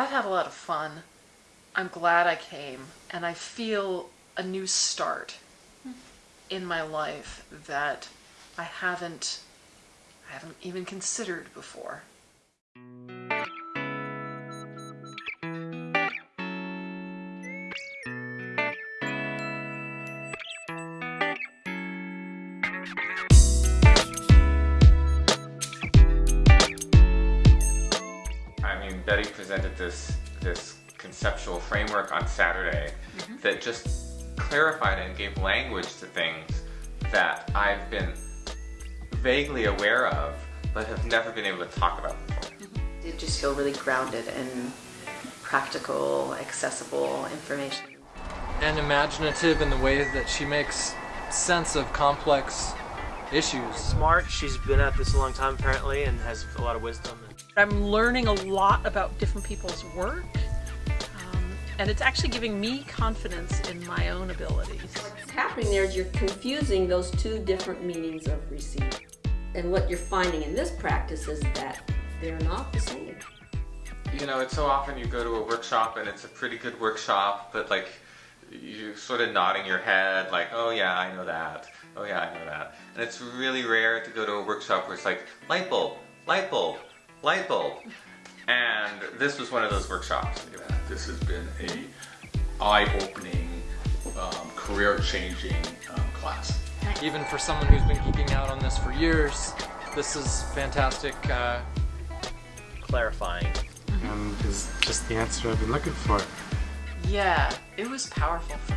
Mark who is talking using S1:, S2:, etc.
S1: I've had a lot of fun. I'm glad I came, and I feel a new start in my life that I haven't I haven't even considered before.
S2: I mean, Betty presented this this conceptual framework on Saturday mm-hmm. that just clarified and gave language to things that I've been vaguely aware of, but have never been able to talk about before. Mm-hmm.
S3: It just feel really grounded and practical, accessible information.
S4: and imaginative in the way that she makes sense of complex issues.
S5: smart. She's been at this a long time apparently and has a lot of wisdom.
S6: I'm learning a lot about different people's work, um, and it's actually giving me confidence in my own abilities.
S7: What's happening there is you're confusing those two different meanings of receive. And what you're finding in this practice is that they're not the same.
S2: You know, it's so often you go to a workshop and it's a pretty good workshop, but like you're sort of nodding your head, like, oh yeah, I know that. Oh yeah, I know that. And it's really rare to go to a workshop where it's like, light bulb, light bulb, light bulb. And this was one of those workshops.
S8: This has been a eye-opening, um, career-changing um, class.
S4: Even for someone who's been geeking out on this for years, this is fantastic. Uh,
S5: Clarifying.
S9: and is just the answer I've been looking for.
S1: Yeah, it was powerful for